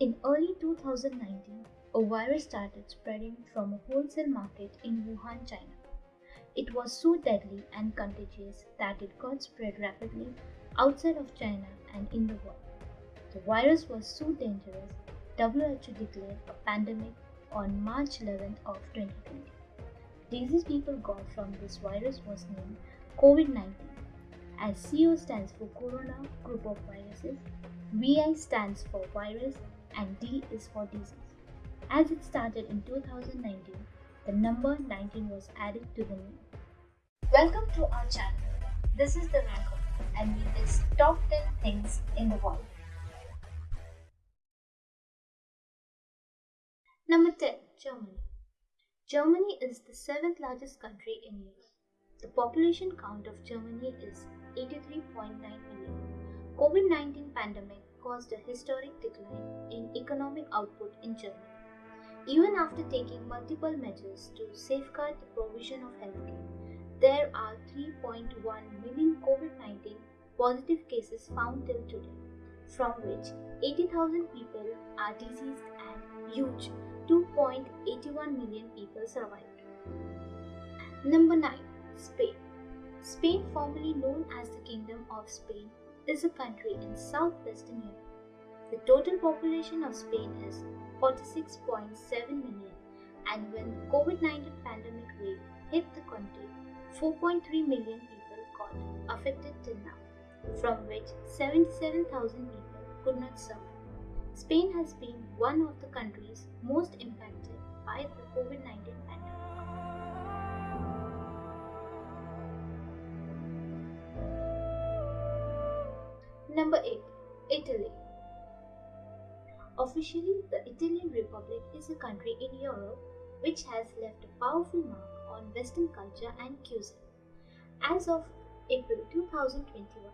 In early 2019, a virus started spreading from a wholesale market in Wuhan, China. It was so deadly and contagious that it got spread rapidly outside of China and in the world. The virus was so dangerous, WHO declared a pandemic on March 11th of 2020. The disease people got from this virus was named COVID-19 as CO stands for Corona group of viruses, VI stands for virus and D is for disease. As it started in 2019, the number 19 was added to the name. Welcome to our channel. This is the Rank and we list top 10 things in the world. Number 10 Germany. Germany is the seventh largest country in Europe. The population count of Germany is 83.9 million. COVID-19 pandemic caused a historic decline in economic output in Germany. Even after taking multiple measures to safeguard the provision of healthcare, there are 3.1 million COVID-19 positive cases found till today, from which 80,000 people are diseased and huge 2.81 million people survived. Number 9. Spain. Spain, formerly known as the Kingdom of Spain, is a country in southwestern Europe. The total population of Spain is 46.7 million, and when the COVID-19 pandemic wave hit the country, 4.3 million people got affected till now, from which 77,000 people could not survive. Spain has been one of the countries most impacted by the COVID 19 pandemic. Number 8 Italy. Officially, the Italian Republic is a country in Europe which has left a powerful mark on Western culture and cuisine. As of April 2021,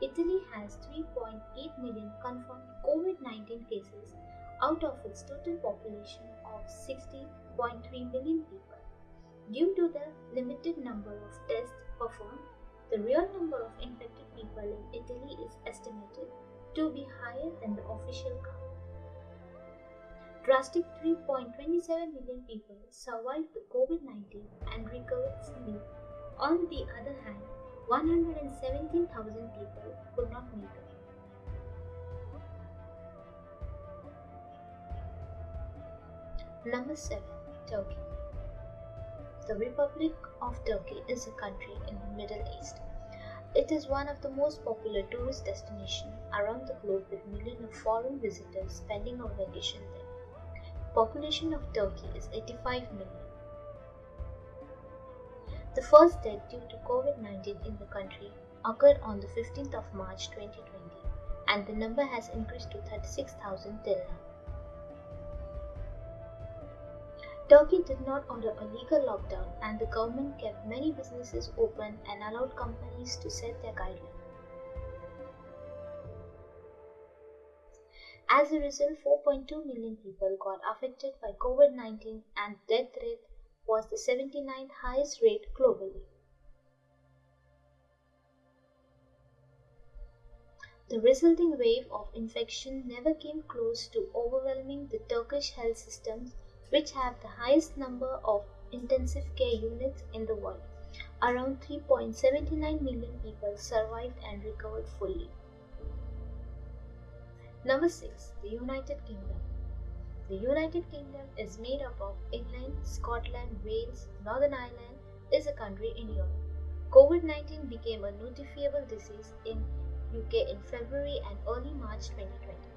Italy has 3.8 million confirmed COVID 19 cases out of its total population of 60.3 million people. Due to the limited number of tests performed, the real number of infected people in Italy is estimated to be higher than the official count. Drastic 3.27 million people survived the COVID 19 and recovered fully. On the other hand, 117,000 people could not make it. Number 7. Turkey. The Republic of Turkey is a country in the Middle East. It is one of the most popular tourist destinations around the globe with millions of foreign visitors spending a vacation there. Population of Turkey is 85 million. The first death due to COVID-19 in the country occurred on the 15th of March 2020 and the number has increased to 36,000 till now. Turkey did not order a legal lockdown and the government kept many businesses open and allowed companies to set their guidelines. As a result, 4.2 million people got affected by COVID-19 and death rate was the 79th highest rate globally. The resulting wave of infection never came close to overwhelming the Turkish health systems, which have the highest number of intensive care units in the world. Around 3.79 million people survived and recovered fully. Number 6. The United Kingdom. The United Kingdom is made up of England, Scotland, Wales, Northern Ireland is a country in Europe. COVID-19 became a notifiable disease in UK in February and early March 2020.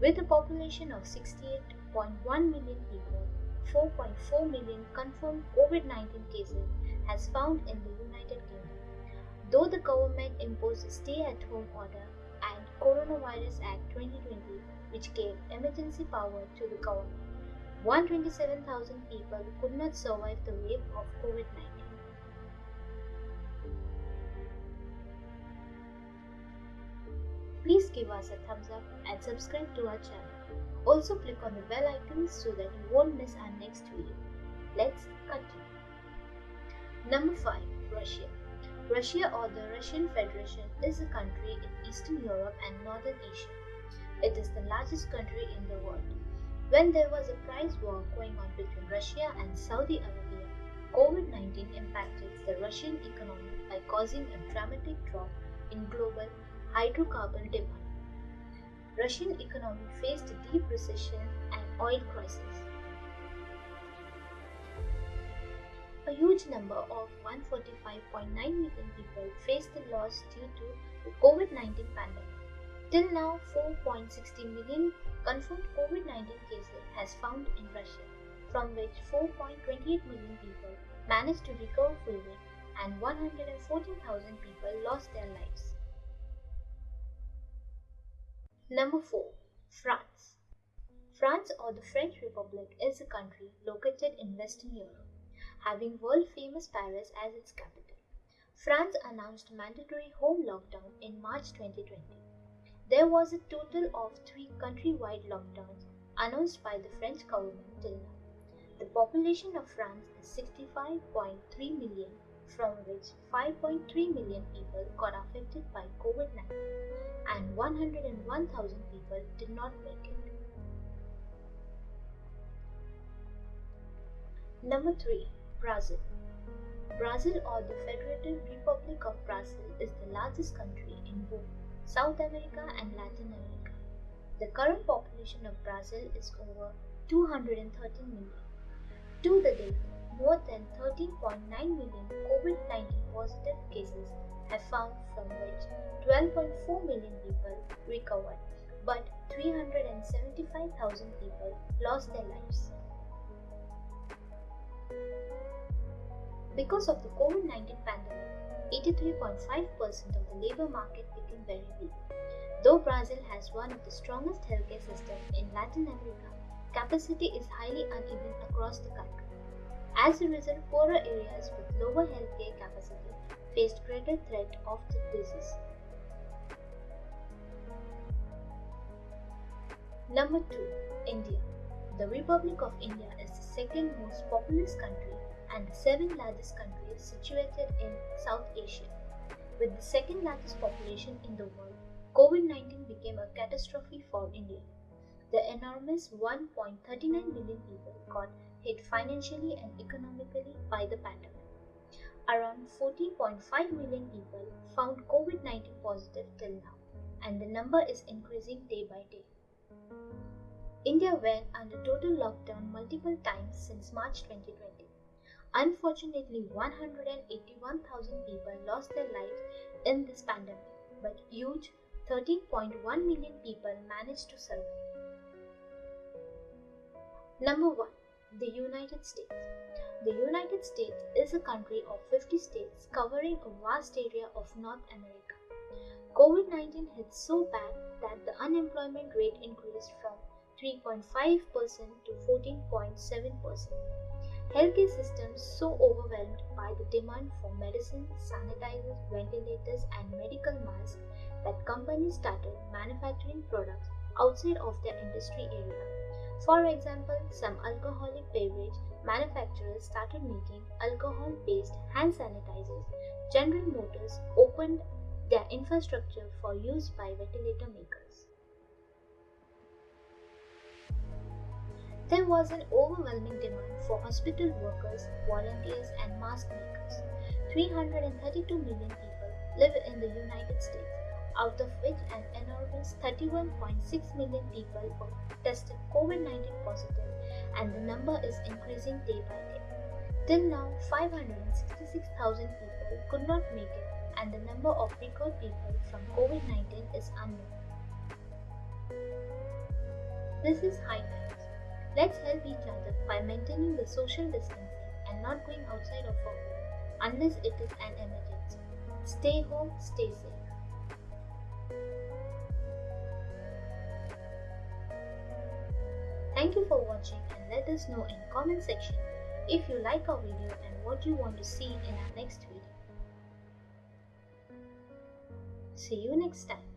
With a population of 68.1 million people, 4.4 million confirmed COVID-19 cases has found in the United Kingdom. Though the government imposed a stay-at-home order and Coronavirus Act 2020 which gave emergency power to the government. 127,000 people could not survive the wave of COVID 19. Please give us a thumbs up and subscribe to our channel. Also click on the bell icon so that you won't miss our next video. Let's continue. Number 5. Russia. Russia or the Russian Federation is a country in Eastern Europe and Northern Asia. It is the largest country in the world. When there was a price war going on between Russia and Saudi Arabia, COVID 19 impacted the Russian economy by causing a dramatic drop in global hydrocarbon demand. Russian economy faced a deep recession and oil crisis. A huge number of 145.9 million people faced the loss due to the COVID-19 pandemic. Till now, 4.60 million confirmed COVID-19 cases has found in Russia, from which 4.28 million people managed to recover fully and 114,000 people lost their lives. Number 4. France. France or the French Republic is a country located in Western Europe, having world famous Paris as its capital. France announced mandatory home lockdown in March 2020. There was a total of three countrywide lockdowns announced by the French government till now. The population of France is 65.3 million, from which 5.3 million people got affected by COVID 19 and 101,000 people did not make it. Number 3 Brazil. Brazil or the Federative Republic of Brazil is the largest country in both South America and Latin America. The current population of Brazil is over 213 million. To the date, more than 13.9 million COVID 19 positive cases have found, from which 12.4 million people recovered, but 375,000 people lost their lives. Because of the COVID 19 pandemic, 83.5% of the labor market became very weak. Though Brazil has one of the strongest healthcare systems in Latin America, capacity is highly uneven across the country. As a result, poorer areas with lower healthcare capacity faced greater threat of the disease. Number 2. India. The Republic of India is the second most populous country and the seventh largest country situated in South Asia. With the second largest population in the world, COVID 19 became a catastrophe for India. The enormous 1.39 million people got hit financially and economically by the pandemic. Around 40.5 million people found COVID 19 positive till now, and the number is increasing day by day. India went under total lockdown multiple times since March 2020. Unfortunately, 181,000 people lost their lives in this pandemic, but huge 13.1 million people managed to survive. Number 1. The United States. The United States is a country of 50 states covering a vast area of North America. COVID 19 hit so bad that the unemployment rate increased from 3.5% to 14.7%. Healthcare systems so overwhelmed by the demand for medicine, sanitizers, ventilators, and medical masks that companies started manufacturing products outside of their industry area. For example, some alcoholic beverage manufacturers started making alcohol based hand sanitizers. General Motors opened their infrastructure for use by ventilator makers. There was an overwhelming demand for hospital workers, volunteers, and mask makers. 332 million people live in the United States, out of which an enormous 31.6 million people were tested COVID 19 positive, and the number is increasing day by day. Till now, 566,000 people could not make it, and the number of recovered people from COVID 19 is unknown. This is high times. Let's help each other by maintaining the social distancing and not going outside of home unless it is an emergency. Stay home, stay safe. Thank you for watching and let us know in comment section if you like our video and what you want to see in our next video. See you next time.